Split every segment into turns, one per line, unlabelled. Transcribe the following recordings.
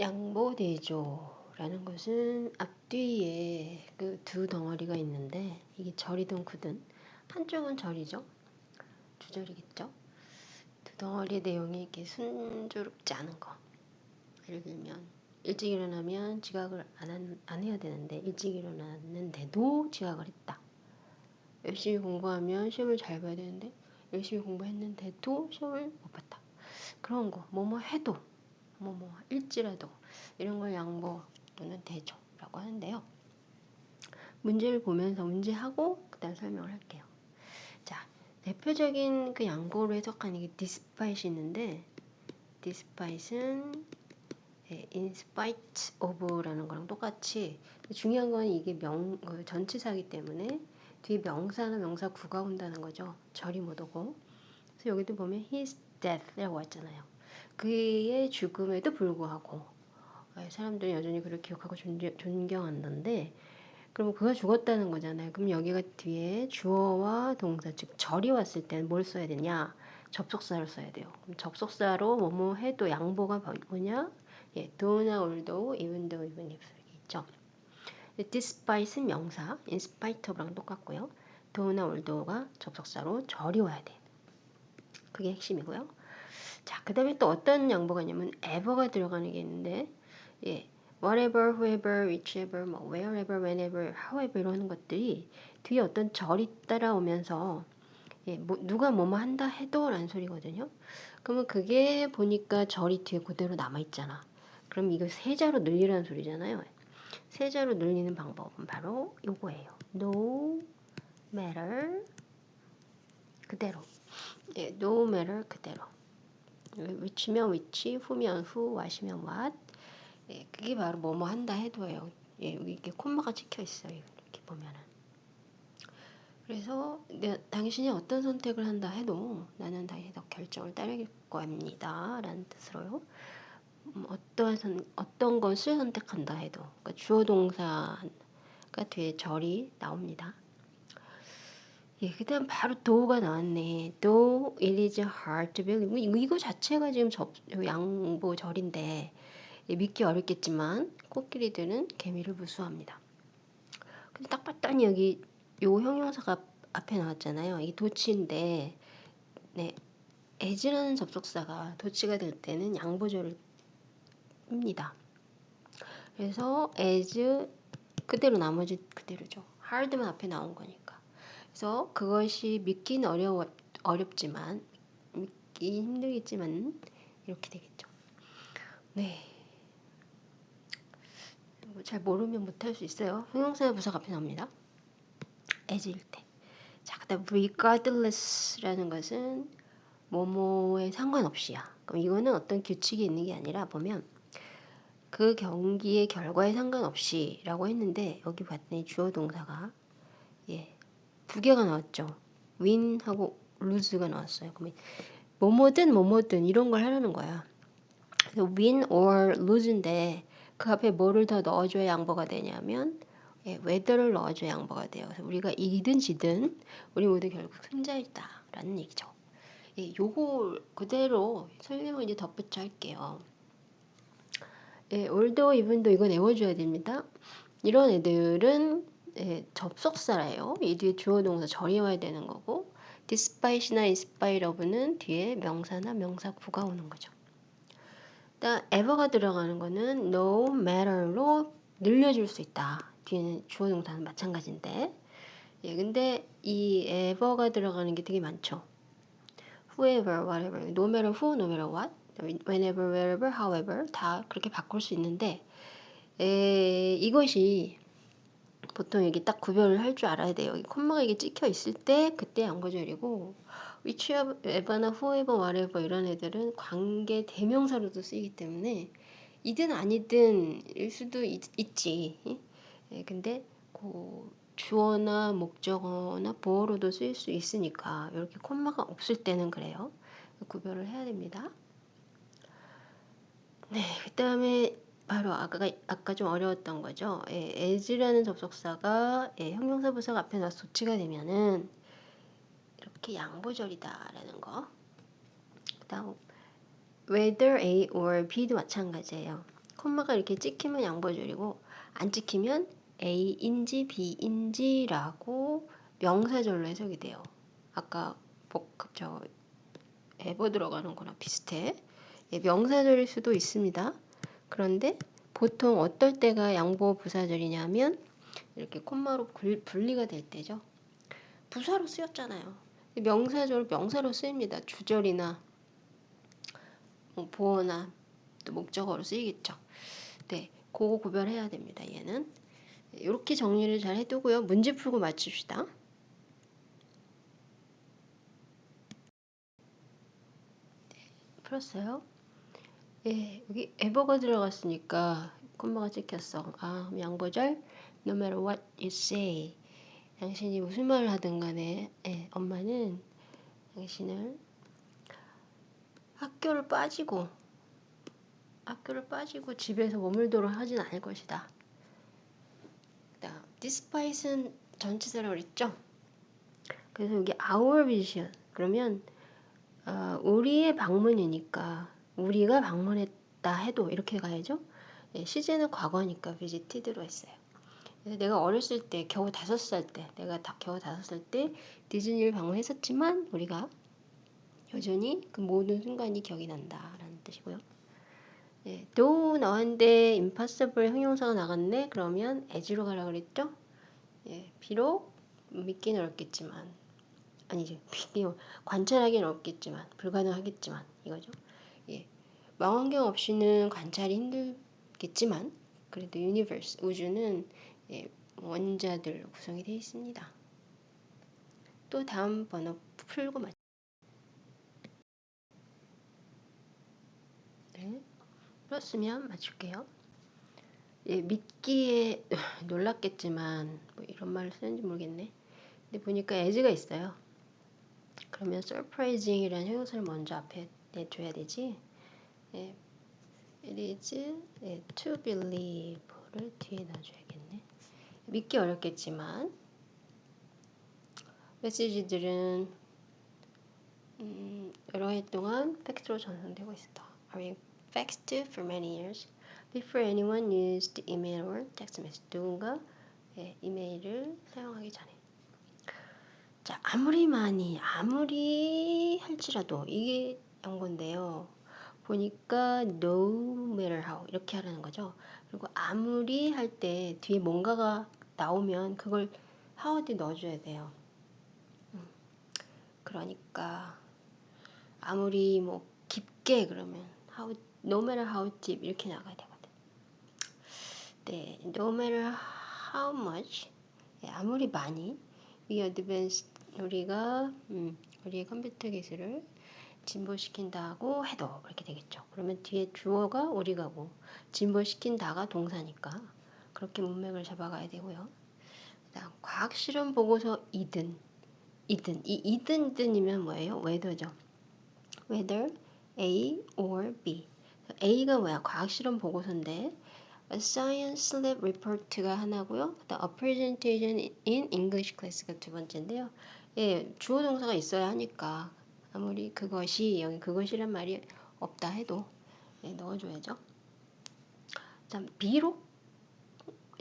양보대조라는 것은 앞뒤에 그 두 덩어리가 있는데 이게 절이든 구든 한쪽은 절이죠. 주절이겠죠. 두 덩어리의 내용이 이렇게 순조롭지 않은 거. 예를 들면 일찍 일어나면 지각을 안, 한, 안 해야 되는데 일찍 일어났는데도 지각을 했다. 열심히 공부하면 시험을 잘 봐야 되는데 열심히 공부했는데도 시험을 못 봤다. 그런 거, 뭐뭐 해도, 뭐뭐 일지라도 이런 걸 양보 또는 대조라고 하는데요. 문제를 보면서 문제하고 그다음 설명을 할게요. 자, 대표적인 그 양보로 해석하는 게 despite이 있는데 despite은 예, in spite of라는 거랑 똑같이 중요한 건 이게 명그 전치사기 때문에 뒤에 명사나 명사 구가 온다는 거죠. 절이 못 오고. 그래서 여기도 보면 his death라고 했잖아요. 그의 죽음에도 불구하고 예, 사람들이 여전히 그를 기억하고 존경한다는데 그럼 그가 죽었다는 거잖아요. 그럼 여기가 뒤에 주어와 동사 즉 절이 왔을 때는 뭘 써야 되냐? 접속사를 써야 돼요. 그럼 접속사로 뭐뭐 해도 양보가 뭐냐? 예, do나 although, even though, even if 있죠. despite은 명사, in spite of랑 똑같고요. do나 although가 접속사로 절이 와야 돼. 그게 핵심이고요. 자, 그 다음에 또 어떤 양보가 있냐면 ever가 들어가는 게 있는데 예, whatever, whoever, whichever, 뭐 wherever, whenever, however 이런 것들이 뒤에 어떤 절이 따라오면서 예, 뭐, 누가 뭐뭐 한다 해도 라는 소리거든요. 그러면 그게 보니까 절이 뒤에 그대로 남아있잖아. 그럼 이거 세자로 늘리라는 소리잖아요. 세자로 늘리는 방법은 바로 요거예요. no matter 그대로. 예, no matter 그대로. Which면 which, who면 who, what이면 what. 예, 그게 바로 뭐뭐 한다 해도예요. 예, 여기 이렇게 콤마가 찍혀 있어요. 이렇게 보면은. 그래서 내, 당신이 어떤 선택을 한다 해도 나는 당신의 결정을 따를 겁니다. 라는 뜻으로요. 음, 어떠한 선, 어떤 것을 선택한다 해도 그러니까 주어 동사가 뒤에 절이 나옵니다. 예, 그 다음 바로 do가 나왔네. do it is hard to believe. 이거, 이거 자체가 지금 접, 양보절인데 예, 믿기 어렵겠지만 코끼리들은 개미를 무수합니다. 근데 딱 봤더니 여기 요 형용사가 앞에 나왔잖아요. 이 도치인데 네, as라는 접속사가 도치가 될 때는 양보절을 입니다. 그래서 as 그대로 나머지 그대로죠. hard만 앞에 나온 거니까. 그래서 그것이 믿기는 어려워 어렵지만 믿기 힘들겠지만 이렇게 되겠죠. 네. 잘 모르면 못할 수 있어요. 형용사의 부사가 나옵니다. as일 때. 자, 그다음 regardless라는 것은 뭐뭐에 상관없이야. 그럼 이거는 어떤 규칙이 있는 게 아니라 보면 그 경기의 결과에 상관없이라고 했는데 여기 봤더니 주어 동사가 예, 두 개가 나왔죠. win하고 lose가 나왔어요. 그러면 뭐뭐든 뭐뭐든 이런 걸 하라는 거야. 그래서 win or lose인데 그 앞에 뭐를 더 넣어줘야 양보가 되냐면 예, whether를 넣어줘야 양보가 돼요. 그래서 우리가 이기든 지든 우리 모두 결국 승자있다라는 얘기죠. 예, 요거 그대로 설명을 이제 덧붙여 할게요. 예, 올도 이분도 이건 외워줘야 됩니다. 이런 애들은 예, 접속사래요. 이 뒤에 주어 동사 절이 와야 되는 거고 inspite of는 뒤에 명사나 명사 구가 오는 거죠. 일단 ever가 들어가는 거는 no matter로 늘려줄 수 있다. 뒤에는 주어 동사는 마찬가지인데 예, 근데 이 ever가 들어가는 게 되게 많죠. whoever, whatever, no matter who, no matter what whenever, wherever, however 다 그렇게 바꿀 수 있는데 에, 이것이 보통 여기 딱 구별을 할 줄 알아야 돼요. 여기 콤마가 이게 찍혀 있을 때 그때 양거절이고 whichever나 whoever, whatever 이런 애들은 관계 대명사로도 쓰이기 때문에 이든 아니든 일 수도 있, 지 예, 근데 그 주어나 목적어나 보어로도 쓰일 수 있으니까 이렇게 콤마가 없을 때는 그래요. 구별을 해야 됩니다. 네, 그 다음에 바로 아까, 아까 좀 어려웠던 거죠. 예, as라는 접속사가 예, 형용사 부사가 앞에 나서 도치가 되면은 이렇게 양보절이다라는 거. 그 다음 whether A or B도 마찬가지예요. 콤마가 이렇게 찍히면 양보절이고 안 찍히면 A인지 B인지라고 명사절로 해석이 돼요. 아까 복합 저 에버 들어가는 거랑 비슷해. 예, 명사절일 수도 있습니다. 그런데 보통 어떨 때가 양보 부사절이냐면 이렇게 콤마로 분리가 될 때죠. 부사로 쓰였잖아요. 명사절 명사로 쓰입니다. 주절이나 뭐 보어나 또 목적어로 쓰이겠죠. 네, 그거 구별해야 됩니다. 얘는 이렇게 정리를 잘 해두고요. 문제 풀고 맞춥시다. 네, 풀었어요? 예, 여기 에버가 들어갔으니까 콤마가 찍혔어. 아, 양보절 no matter what you say 당신이 무슨 말을 하든 간에 예, 엄마는 당신을 학교를 빠지고 학교를 빠지고 집에서 머물도록 하진 않을 것이다. 그다음 despite은 전치사라고 그랬죠. 그래서 여기 our vision 그러면 어, 우리의 방문이니까 우리가 방문했다 해도 이렇게 가야죠. 예, 시제는 과거니까 visited로 했어요. 그래서 내가 어렸을 때 겨우 다섯 살 때 내가 다 겨우 다섯 살 때 디즈니를 방문했었지만 우리가 여전히 그 모든 순간이 기억이 난다라는 뜻이고요. 예, do 나왔는데 impossible 형용사가 나갔네. 그러면 as로 가라 그랬죠? 예, 비록 믿기는 어렵겠지만 믿기 관찰하기는 어렵겠지만 불가능하겠지만 이거죠. 예, 망원경 없이는 관찰이 힘들겠지만 그래도 universe 우주는 예, 원자들 구성이 되어 있습니다. 또 다음 번호 풀고 맞. 네. 풀었으면 맞출게요. 예, 믿기에 놀랐겠지만 뭐 이런 말을 쓰는지 모르겠네. 근데 보니까 as가 있어요. 그러면 surprising이라는 형용사를 먼저 앞에 내줘야 되지. 예, it is 예, to believe를 뒤에 놔줘야겠네. 믿기 어렵겠지만 메시지들은 음, 여러 해 동안 팩트로 전송되고 있다. Are faxed for many years before anyone used email or text message. 누군가 예, 이메일을 사용하기 전에. 자, 아무리 많이, 아무리 할지라도 이게 연건데요. 보니까 no matter how 이렇게 하라는 거죠. 그리고 아무리 할 때 뒤에 뭔가가 나오면 그걸 how 뒤 넣어줘야 돼요. 음, 그러니까 아무리 뭐 깊게 그러면 how no matter how deep 이렇게 나가야 되거든. 네, no matter how much 네, 아무리 많이 we advance 우리가 음, 우리의 컴퓨터 기술을 진보시킨다고 해도 이렇게 되겠죠. 그러면 뒤에 주어가 우리가고 진보시킨다가 동사니까 그렇게 문맥을 잡아가야 되고요. 그다음 과학 실험 보고서 이든 이든 이 이든 이든이면 뭐예요? whether죠. whether A or B A가 뭐야? 과학 실험 보고서인데 A Science Lab Report가 하나고요. 그다음 A Presentation in English Class가 두 번째인데요. 예, 주어 동사가 있어야 하니까 아무리 그것이 여기 그것이란 말이 없다 해도 예, 넣어줘야죠. 다음 비록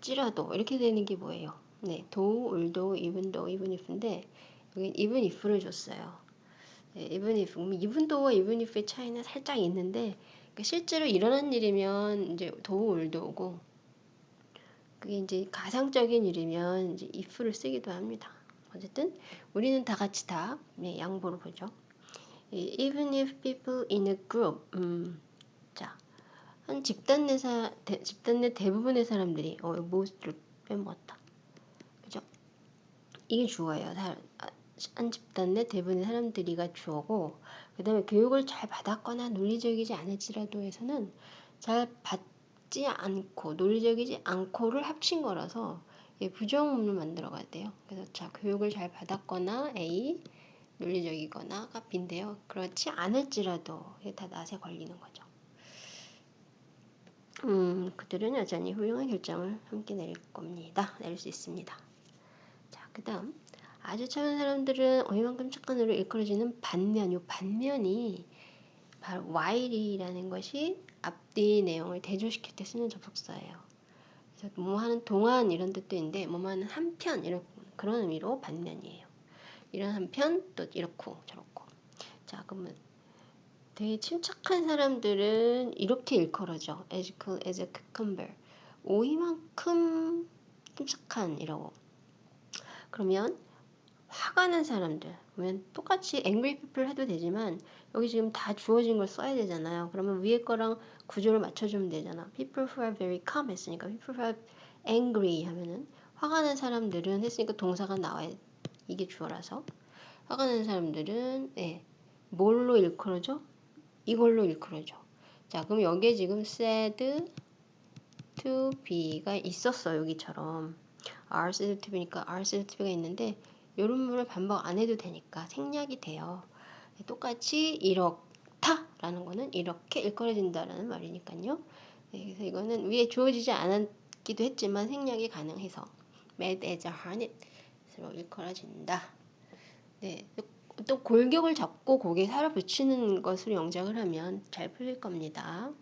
찌라도 이렇게 되는 게 뭐예요? 네, 도, 울도, even if인데 여기 if를 줬어요. 네, though와 even if의 차이는 살짝 있는데 그러니까 실제로 일어난 일이면 이제 도 울도 오고 그게 이제 가상적인 일이면 이제 if를 쓰기도 합니다. 어쨌든 우리는 다 같이 다 네, 양보를 보죠. Even if people in a group, 음, 자, 한 집단 내 사, 대, 집단 내 대부분의 사람들이 어, most를 빼먹었다. 그죠? 이게 주어예요. 한 집단 내 대부분의 사람들이가 주어고 그 다음에 교육을 잘 받았거나 논리적이지 않을지라도 해서는 잘 받지 않고 논리적이지 않고를 합친 거라서 예, 부정문을 만들어 가야 돼요. 그래서 자 교육을 잘 받았거나 A 논리적이거나가 B인데요. 그렇지 않을지라도 다 낫에 걸리는 거죠. 음, 그들은 여전히 훌륭한 결정을 함께 내릴 겁니다. 내릴 수 있습니다. 자, 그 다음 아주 착한 사람들은 어이만큼 착한 으로 일컬어지는 반면, 요 반면이 바로 while이라는 것이 앞뒤 내용을 대조시킬 때 쓰는 접속사예요. 그래서 뭐 하는 동안 이런 뜻도 있는데 뭐 하는 한편 이런 그런 의미로 반면이에요. 이런 한편 또 이렇고 저렇고. 자 그러면 되게 침착한 사람들은 이렇게 일컬어져. as cool as a cucumber. 오이만큼 침착한 이라고. 그러면 화가 난 사람들 그러면 똑같이 angry people 해도 되지만 여기 지금 다 주어진 걸 써야 되잖아요. 그러면 위에 거랑 구조를 맞춰주면 되잖아. people who are very calm 했으니까 people who are angry 하면은 화가 난 사람들은 했으니까 동사가 나와야 이게 주어라서 화가 난 사람들은 예, 뭘로 일컬어져? 이걸로 일컬어져. 자 그럼 여기에 지금 said to be가 있었어 여기처럼 are said to be니까 are said to be가 있는데 이런 부분을 반복 안 해도 되니까 생략이 돼요. 똑같이 이렇다 라는 거는 이렇게 일컬어진다 라는 말이니까요. 네, 그래서 이거는 위에 주어지지 않았기도 했지만 생략이 가능해서 mad as a hornet 으로 일컬어진다. 네, 또 골격을 잡고 고개 살아 붙이는 것으로 영작을 하면 잘 풀릴 겁니다.